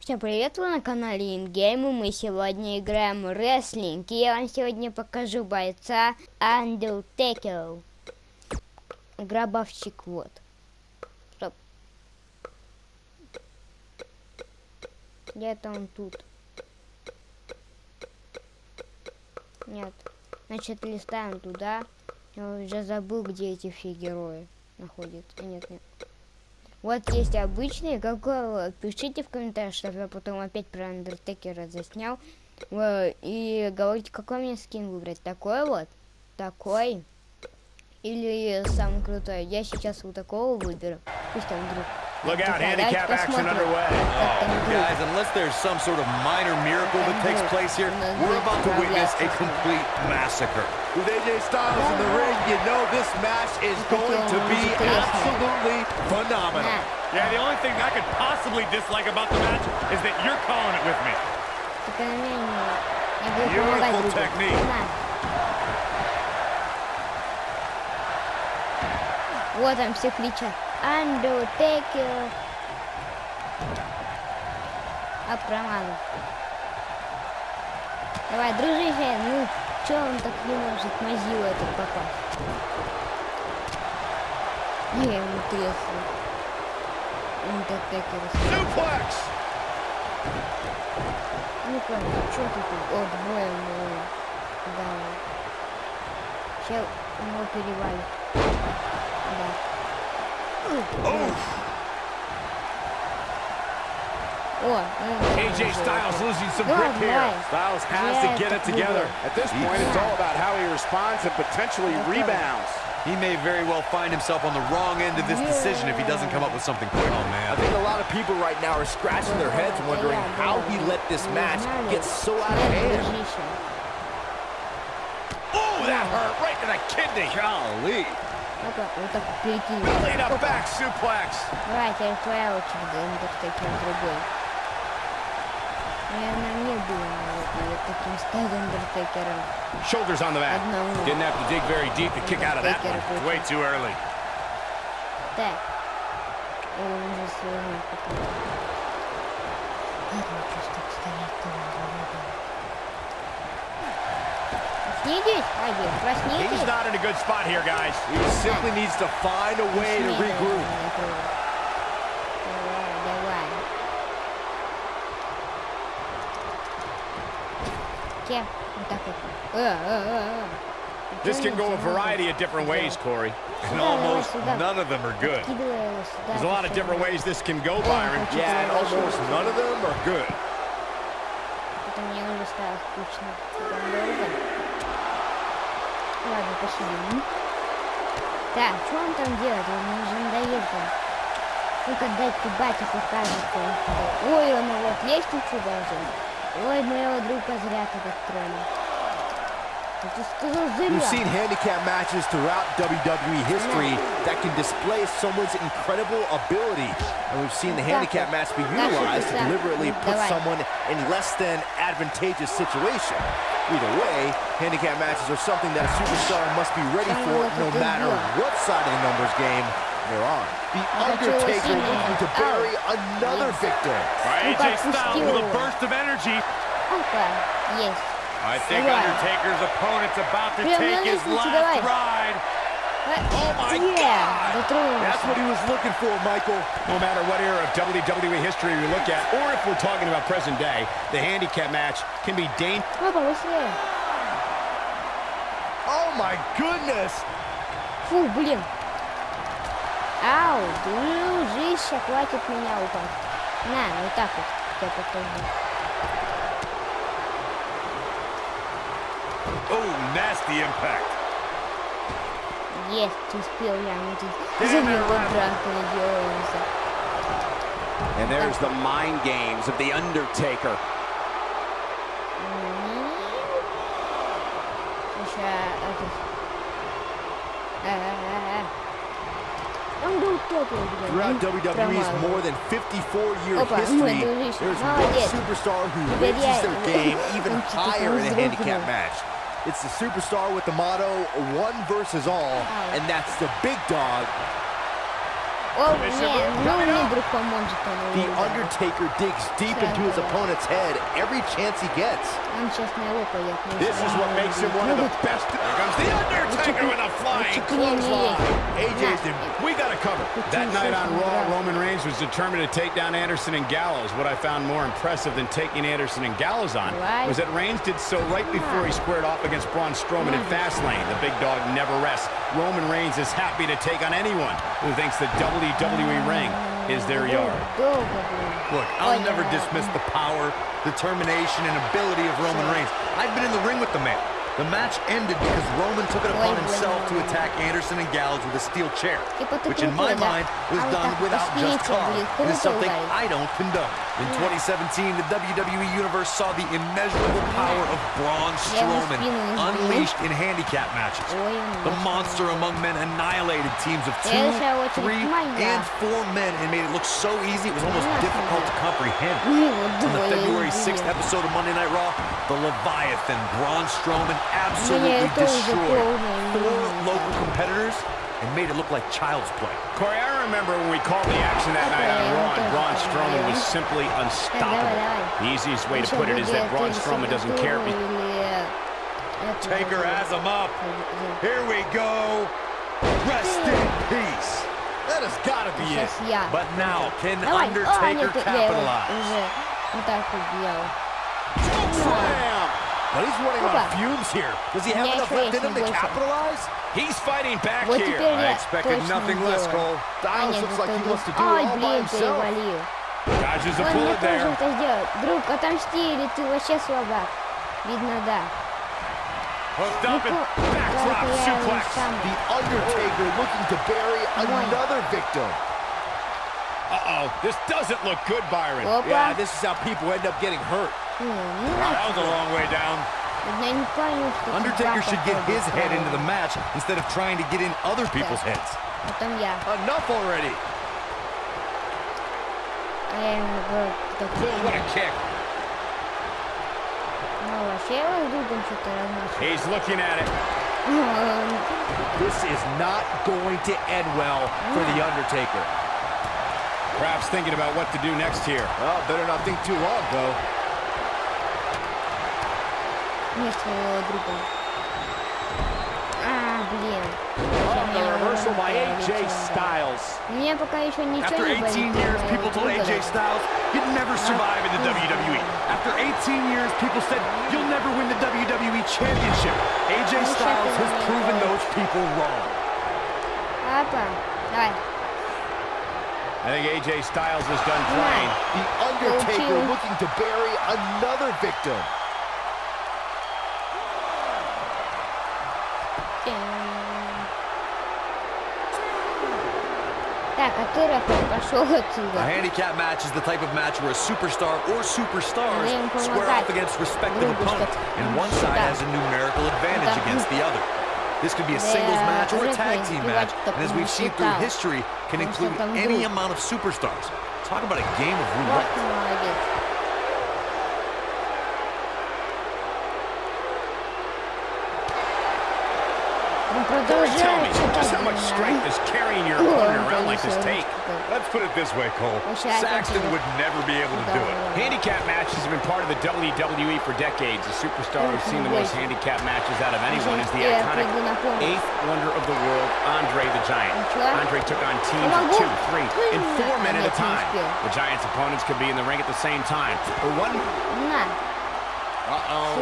Всем привет, вы на канале Ингейм, и мы сегодня играем в рестлинг. И я вам сегодня покажу бойца Undertaker. Гробовщик, вот. Стоп. Где-то он тут. Нет. Значит, листаем туда. Я уже забыл, где эти все герои находятся. Нет, нет. Вот есть обычные, какой вот. Пишите в комментариях, чтобы я потом опять про Андертекера заснял. Э, И говорите, какой мне скин выбрать. Такой вот, такой. Или самый крутой. Я сейчас вот такого выберу. Пусть там вдруг. Look out, handicap action underway. как вдруг. Guys, unless there's some sort of minor miracle that takes place here, we're about to witness a complete massacre. With AJ Styles in the ring, you know this match is going to be absolutely phenomenal. На. Yeah, the only thing I could possibly dislike about the match is that you're calling it with me. Только на меня не- Я буду Beautiful помогать другу. technique. На. Вот там все кричат. Undertaker. А промазал. Давай, дружище, ну, Чё он так не может мазил этот попасть? Не, ему треснул. Undertaker. Suplex! Ну понял, что ты тут? О, двое мы. Да. Чел ему перевалит. Да. О, ну, AJ Styles losing some Ну, grip here. давай. Styles has Yeah, to get it it's a together. good At this point, it's all about how he responds and potentially rebounds. He may very well find himself on the wrong end of this decision if he doesn't come up with something quick. Oh, I man. think a lot of people right now are scratching their heads wondering how he let this match get so out of hand. Дружище. Oh, that hurt right to the kidney. Golly. Вот так, вот так перекинь. Laid up back suplex. Давай, теперь твоя очередь, Undertaker другой. Наверное, мне было надо вот таким стать Undertaker'ом. Shoulders on the mat. Одному. Didn't have to dig very deep to kick out of that one. Undertaker Way too early. Так. О, он уже свернул потом. Ладно, просто стоять там Проснитесь, Аги, He's проснитесь. not in a good spot here, guys. He simply needs to find a way to Проснитесь. regroup. Кем? Вот так вот. Э, э, э, э. This can go a variety of different ways, Corey. And Сюда, давай almost сюда. none of them are good. Кидывай его сюда. There's a lot of different ways this can go, Byron. хочу Yeah, and туда almost none of them are good. Это мне уже стало скучно. Там долго. Ладно, посидим. Так, что он там делает? Он мне уже надоел там. Ну-ка, дайте батя покажет. кое-что. Ой, он вот лестницу должен. Ой, моего друга зря так тронул. Я тебе сказал, We've seen зря. handicap matches throughout WWE history that can display someone's incredible ability. And we've seen the handicap match be utilized to deliberately put someone in less than advantageous situation. Either way, handicap matches are something that a superstar must be ready for no matter what side of the numbers game they're on. The Undertaker looking to bury another victim. All right, Ну, AJ Styles подпустил with a его. burst of energy. Опа, есть. I think Давай. Undertaker's opponent's about to Прям на take his лестницу last давай. ride. Oh my yeah, дотронулся. That's what he was looking for, Michael. No matter what era of WWE history we look at, or if we're talking about present day, the handicap match can be dangerous. Опа, быстрее. Oh my goodness! Фу, блин. Ау, дружище, хватит меня упасть. На, вот так вот. Я покажу. Oh, nasty impact. Есть, успел я. Ну, тут за него драка надеялся. And there's the mind games of The Undertaker. Еще этот... Throughout WWE's more than 54-year history, there's one superstar who raises their game even higher in a handicap match. It's the superstar with the motto, one versus all, and that's the big dog, Oh, man. The Undertaker digs deep into his opponent's head every chance he gets. This is what makes him one of the best. Comes The Undertaker with a flying clothesline. AJ's in. We got to cover. That night on Raw, Roman Reigns was determined to take down Anderson and Gallows. What I found more impressive than taking Anderson and Gallows on was that Reigns did so right before he squared off against Braun Strowman in Fastlane. The big dog never rests. Roman Reigns is happy to take on anyone who thinks the WWE WWE ring is their yard. Look, I'll never dismiss the power, determination, and ability of Roman Reigns. I've been in the ring with the man. The match ended because Roman took it upon himself to attack Anderson and Gallows with a steel chair, which in my mind was done without just cause It is is something I don't condone. In 2017, the WWE Universe saw the immeasurable power of Braun Strowman unleashed in handicap matches. The monster among men annihilated teams of two, three, and four men and made it look so easy it was almost difficult to comprehend. On the February 6th episode of Monday Night Raw, the Leviathan, Braun Strowman, absolutely destroyed four local competitors and made it look like child's play. Corey, I remember when we called the action that night on Raw, and Braun Strowman was simply unstoppable. The easiest way to put it is that Braun Strowman doesn't care. Taker has him up. Here we go. Rest in peace. That has got to be it. But now, can Undertaker capitalize? Slam! But he's running on Опа. fumes here. Does he have Мне enough left in him to больше. capitalize? He's fighting back Вот here. теперь I я expected точно nothing less, сделаю. Cole. А, Styles нет, looks like he это wants to do друг. it Ай, all by блин, himself. перевалил. Dodges a Он мне bullet тоже there. это сделал. Друг, отомсти, или ты вообще слабак. Видно, да. Hooked Ну, up and ко- backdrop только я его suplex. сам. The Undertaker looking to bury Come on. another victim. Uh-oh, this doesn't look good, Byron. Опа. Yeah, this is how people end up getting hurt. That was a long way down. Undertaker should get his head into the match instead of trying to get in other people's heads. Enough already. What a kick. He's looking at it. this is not going to end well for The Undertaker. Perhaps thinking about what to do next here. Well, better not think too long, though. Нет своего друга. А, блин. Oh, the Меня reversal by уже AJ лечило. Styles. У меня пока еще ничего After не 18 болит, years, но people told друга AJ да. Styles you'd never survive in the WWE. After 18 years, people said you'll never win the WWE Championship. AJ Styles has proven those people wrong. Папа, давай. I think AJ Styles is done playing. The Undertaker you. looking to bury another victim. Так, а ты рэпер пошел A отсюда. handicap match is the type of match where a superstar or superstars Надо им square помогать off against respective другу, opponents, чтоб- and one side Да. has a numerical advantage Да. against the other. This could be a Да, singles match or a рэпер tag team match, избивать, and as чтоб we've не seen through считал. history, can Потому что include там any друг. amount of superstars. Talk about a game of Вот roulette. Just how much strength is carrying your opponent around like this take? Let's put it this way, Cole. Saxton would never be able to do it. Handicap matches have been part of the WWE for decades. The superstar who's seen the most handicap matches out of anyone is the iconic eighth wonder of the world, Andre the Giant. Andre took on teams of two, three, and four men at a time. The Giant's opponents could be in the ring at the same time. For one... Uh-oh.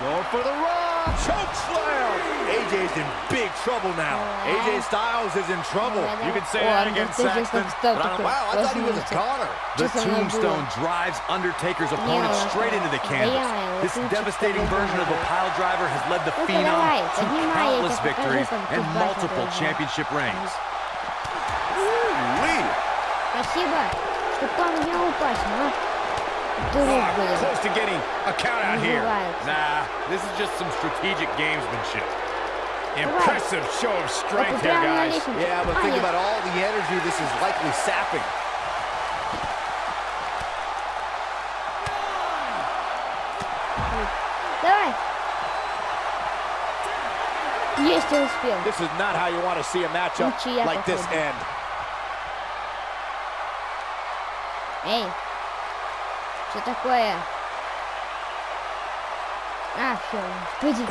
Going for the roll. Choke slam. AJ's in big trouble now. Alright. AJ Styles is in trouble. Давай, You давай. can say О, that ну against ты же Saxton. как стал but I don't- такой wow, I thought he was a размылся. goner. The Что со мной tombstone было? drives Undertaker's opponent ладно. straight into the Да canvas. я его This тут devastating что-то version of a думаю. pile driver has led the Ну-ка, Phenom давай, to поднимай, я countless тебе покажу, victories как and тут батя multiple должен. championship rings. Спасибо, что помог мне упасть, ну. Ah, close to getting a count out here. Nah, this is just some strategic gamesmanship. Impressive show of strength here, guys. Yeah, but think about all the energy this is likely sapping. This is not how you want to see a matchup like this end. Hey, Что такое? А, все, пойди.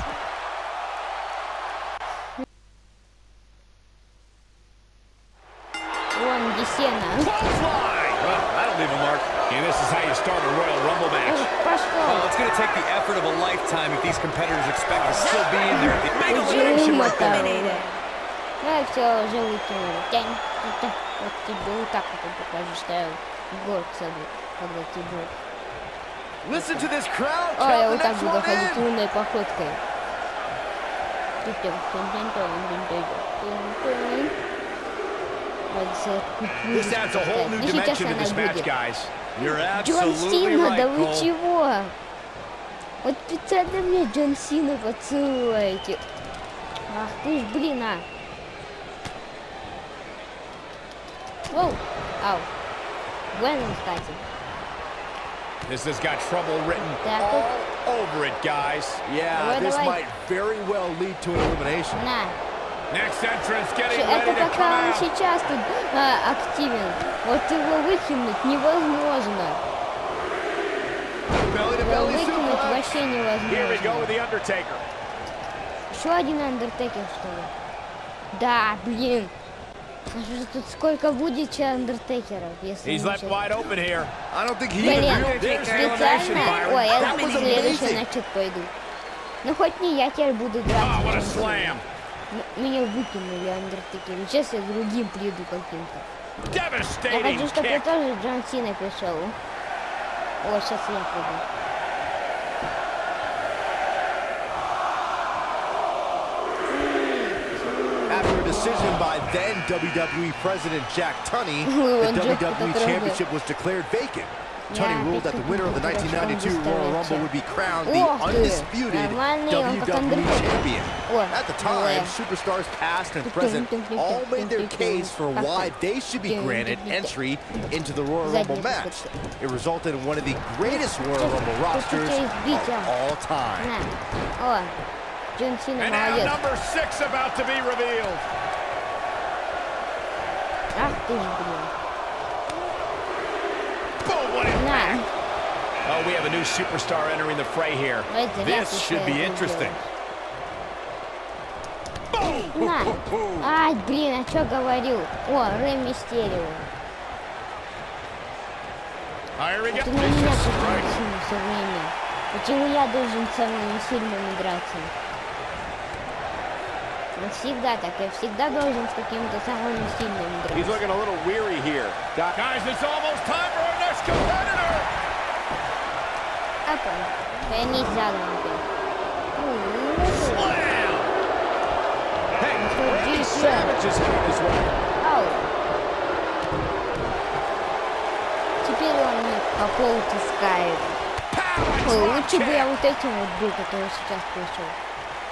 Вон, где сено. Clothesline! Well, that'll leave a mark. And this is how you start a Royal Rumble match. Эх, Well, Пошел. it's going to take the effort of a lifetime if these competitors expect to still be in there. at the end. Уже вымотал. Ну и все, уже выкинули. Тянь. Это, вот тебе вот так вот покажу, что я в город саду, когда тебе. А, я вот так буду ходить лунной походкой. This adds a whole new dimension да вы чего? Вот специально мне Джон Сина поцелуете. Ах ты ж, блин, а. Воу, ау. Веном, кстати. This has got trouble written Так all вот. over it, guys. Yeah, Давай, this давай. might very well lead to an elimination. На. Next entrance getting Это ready to come пока он out. сейчас тут а, активен. Вот его выкинуть невозможно. Belly to Его belly выкинуть suplex. вообще Here we go невозможно. with The Undertaker. Еще один андертекер, что ли? Да, блин. Тут сколько будет че андертекеров, если He's left wide open here. I don't think he Блин, специально... Ой, я следующий значит пойду. Ну хоть не я теперь буду драться. Oh, what a чем ты. slam. М- Меня выкинули андертекеры. Сейчас я другим приду каким-то. Я хочу, чтобы kick. тоже Джон Сина пришел. О, сейчас я приду. decision by then WWE President Jack Tunney, the WWE Championship was declared vacant. Tunney ruled that the winner of the 1992 Royal Rumble would be crowned the undisputed WWE Champion. At the time, superstars past and present all made their case for why they should be granted entry into the Royal Rumble match. It resulted in one of the greatest Royal Rumble rosters of all time. And now number six about to be revealed. Ах ты ж, блин. Boom, what impact. На. Oh, we have a new superstar entering the fray here. Ой, зря This ты should всё be это interesting. делаешь. На. Ай, блин, а что говорил? О, Рэй Мистерио. Here we go. Ты на меня тут сильно все время. Почему я должен с самыми сильными Ну, всегда так. Я всегда должен с какими-то самыми сильными He's драться. looking a little weary here. Guys, it's almost time for our next competitor. Опа. Задом опять. У-у-у. Slam. Hey, Randy Savage is here as well. Ау. Теперь он мне по полу таскает. Ой, лучше бы я вот этим вот был, который сейчас пришел.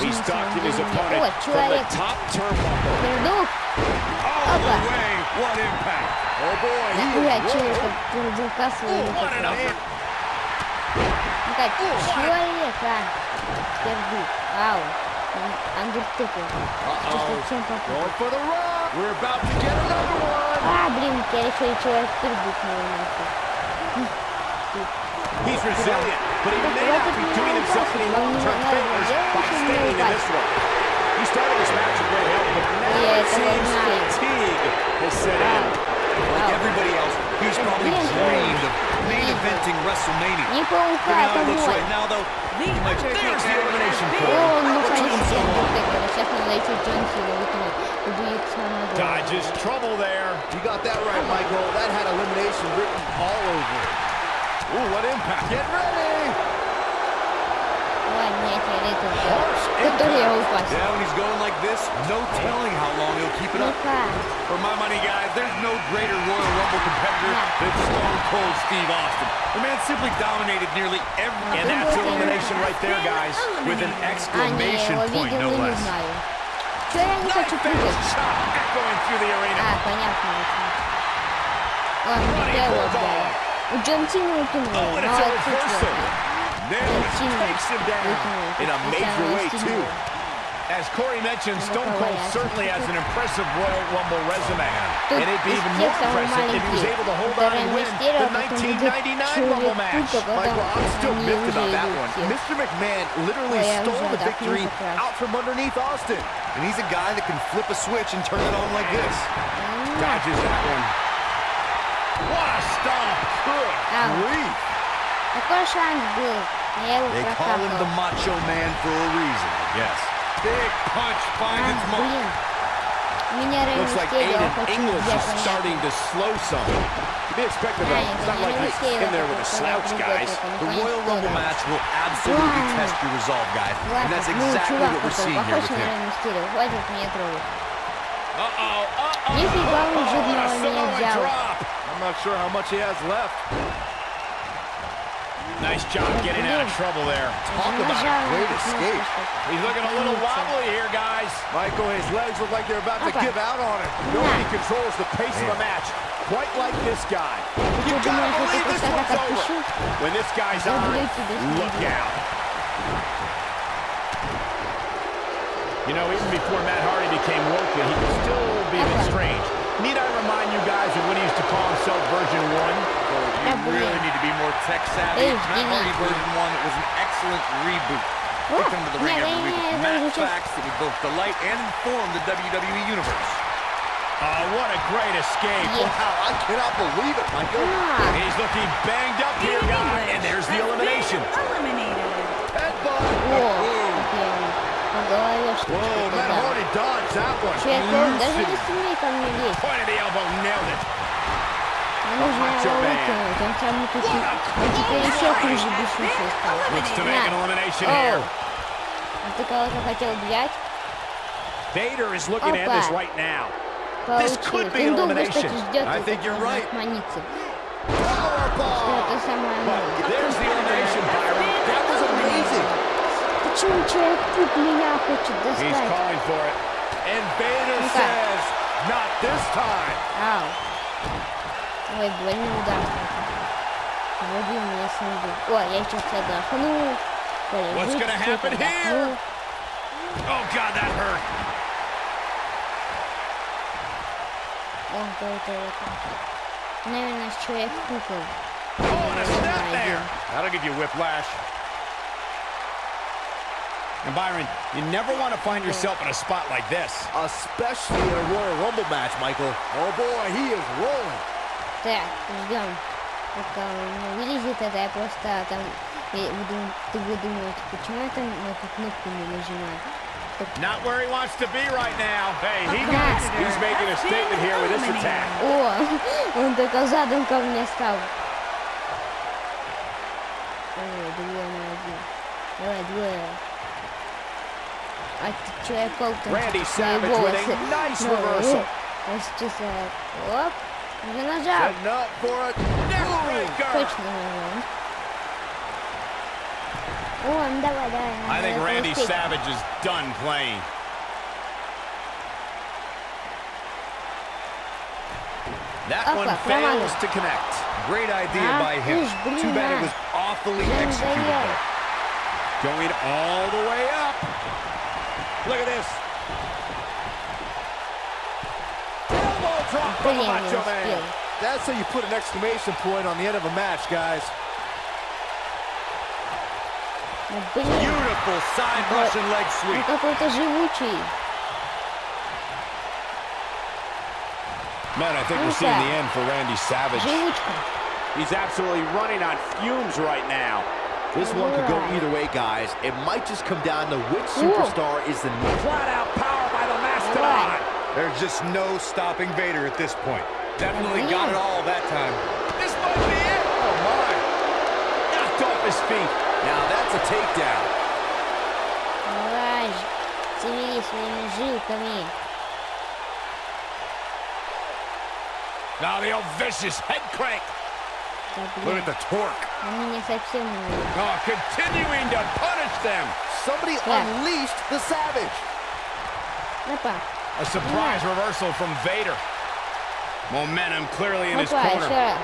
He's stalking his opponent О, from the человек top turnbuckle. пердух. All Опа. the way. What impact. Oh boy, he Ой, is человек rolling. пердуха своего. What an upper. Ну как, человек, а? Пердух. Ау. Андертекер. Ты совсем попутал. Going for the rock. We're about to get another one. А, блин, теперь еще и человек пердух на нахуй. He's resilient, but he may not be doing himself any long-term favors by staying in this one. He started this match in great health, but now it seems fatigue has set in. Like everybody else, he's probably dreamed of main eventing WrestleMania. Now it looks right now, though, like there's the elimination point. Dodges trouble there. You got that right, Michael. That had elimination written all over it. Ooh, what impact. Get ready. Harsh impact. Yeah, when he's going like this, no telling how long he'll keep it up. For my money, guys, there's no greater Royal Rumble competitor than Stone Cold Steve Austin. The man simply dominated nearly every... And that's elimination right there, guys, with an exclamation point, no less. Knife shot echoing through the arena. Running bulldog. 전칭을 했겠네요. 나와 투수야. Naylor takes him down in a major way, too. As Corey mentioned, Stone Cold certainly has an impressive Royal Rumble resume. And it'd be even more impressive if he was able to hold on and win the 1999 Rumble match. Michael, I'm still miffed about that one. Mr. McMahon literally stole the victory out from underneath Austin. And he's a guy that can flip a switch and turn it on like this. Dodges that one. What a stop! Good grief! Agora chamam good. They call him the Macho Man for a reason. Yes. Big punch finds its mark. Looks like Aiden English is starting to slow some. You may expect it though. It's not like he's in there with a slouch, guys. The Royal Rumble match will absolutely test your resolve, guys. And that's exactly what we're seeing here with him. Uh-oh, uh-oh, uh-oh, oh, I'm not sure how much he has left. Nice job getting out of trouble there. Talk about a great escape. He's looking a little wobbly here, guys. Michael, his legs look like they're about to give out on him. Nobody controls the pace of a match quite like this guy. You gotta believe this one's over. When this guy's on, look out. You know, even before Matt Hardy became woke, he could still be a bit strange. Need I remind you guys of what he used to call himself version 1? Well, you really need to be more tech-savvy. It's not only version 1, it was an excellent reboot. Whoa. We come to the ring yeah, every yeah, week yeah, with match facts that will both delight and inform the WWE Universe. Oh, what a great escape. Wow, I cannot believe it, Michael. Yeah. He's looking banged up here, guys. And there's the elimination. Eliminated. Headbutt. Whoa. Whoa что-то Matt дал. Hardy dodged that one. Человек, даже Elusive. не смей ко мне лезть. Point of the elbow, nailed it. Мне нужно Macho его Man. выкинуть. Он сам тут и- он теперь еще хуже бесуший стал. Looks to make an На. elimination Оу. here. А ты кого-то хотел взять? Vader is looking at this Опа. right now. Получилось. could be Он долго, elimination. кстати, ждет. I вот think это you're right. Манится. Powerbomb. Что это самое Почему человек-пук меня хочет He's достать? calling for it. And Vader Ну-ка. says, not this time. Ау. Ой, больно удар. Вроде у меня снизу. О, я сейчас отдохну. What's Полежу gonna чуть-чуть, happen here? отдохну. Oh, God, that hurt. Он какой-то это. Наверное, с человек-пуком. Oh, and a snap Наверное, there. один. That'll give you whiplash. And Byron, you never want to find yourself in a spot like this. Especially in a Royal Rumble match, Michael. Oh boy, he is rolling. Так, ждем. Пока он не вылезет, это я просто там... я буду- Ты вы думаете, почему я там на эту кнопку не нажимаю? Not where he wants to be right now. Hey, he Okay. needs, he's making a statement here with this attack. О, он только задом ко мне стал. Ой, двое на один. Давай, двое. check out the Randy Savage with a nice no, reversal. It's just a for a neckbreaker. Oh, I'm. I think Randy Savage is done playing. That one fails to connect. Great idea by him. Too bad it was awfully executed. Going all the way up. Look at this. Elbow drop from the Блин, не Macho успел. Man. That's how you put an exclamation point on the end of a match, guys. Ну, блин, Beautiful side Вот. Russian leg он sweep. какой-то живучий. Man, I think we're we're seeing seeing the the end for Randy Savage. Живучка. He's absolutely running on fumes right now. This one could go Right. either way, guys. It might just come down to which Ooh. superstar is the next. Flat out power by the Right. Mastodon. There's just no stopping Vader at this point. Definitely Yeah. got it all that time. This might be it. Oh, my. Knocked off his feet. Now that's a takedown. шевели своими жилками. Now the old vicious head crank. Look at the torque. Oh, continuing to punish them. Somebody yeah. unleashed the Savage. Opa. A surprise yeah. reversal from Vader. Momentum clearly in Opa, his corner. Sure.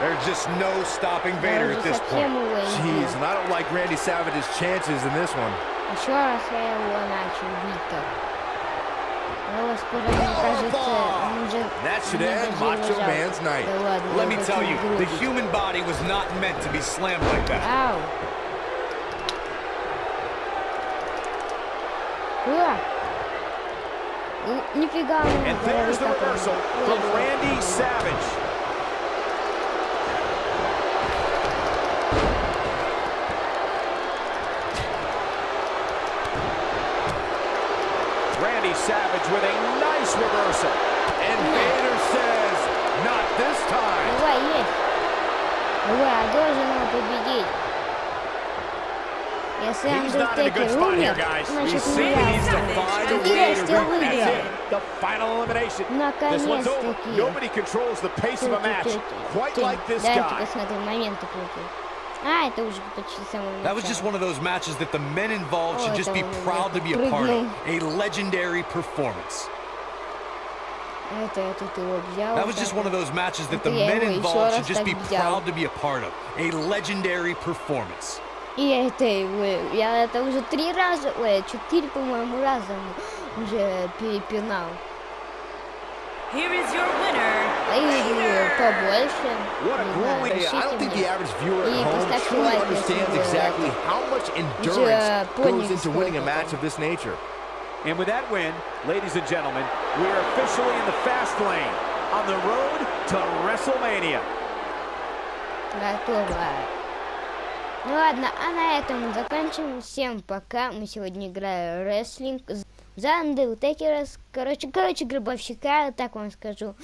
There's just no stopping Vader at this point. Jeez, and I don't like Randy Savage's chances in this one. That should end Macho Man's night. Let me tell you, the human body was not meant to be slammed like that. Ow. And there's the reversal from Randy Savage. with a nice reversal. And Vader says, not this time. Давай, есть. Давай, я должен его победить. Если He's not in a good Андертекер spot here, умер, guys. значит He's не saying he needs to я. find a И way to Стил win. That's выиграл. it. The final elimination. This one's over. Наконец-таки. Nobody controls the pace of a match quite like this Дайте guy. посмотрим моменты крутые. А, это уже почти с самого That was just начала. one of those matches that the men involved should Oh, just be это он proud to be a part of. прыгнул. A legendary performance. Это я тут его взял. That was вот just так one of вот. those matches that the Это я men его еще involved should раз just be так взял. proud to be a part of. A legendary performance. И это его, я это уже три раза, ой, четыре, по-моему, раза уже перепинал. Here is your winner, А и побольше. What a Не знаю, grueling. I пишите don't think мне. the average viewer И at home поставьте truly лайк, если understands вы exactly это how much endurance поняли, goes into winning a сколько match там. of this nature. And with that win, ladies and gentlemen, we are officially in the fast lane on the road to WrestleMania. Готово. Ну ладно, а на этом заканчиваем. Всем пока. Мы сегодня играем в рестлинг За Undertaker. Короче, короче, гробовщика, так вам скажу.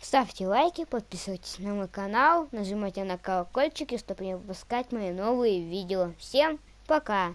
Ставьте лайки, подписывайтесь на мой канал, нажимайте на колокольчик, чтобы не пропускать мои новые видео. Всем пока!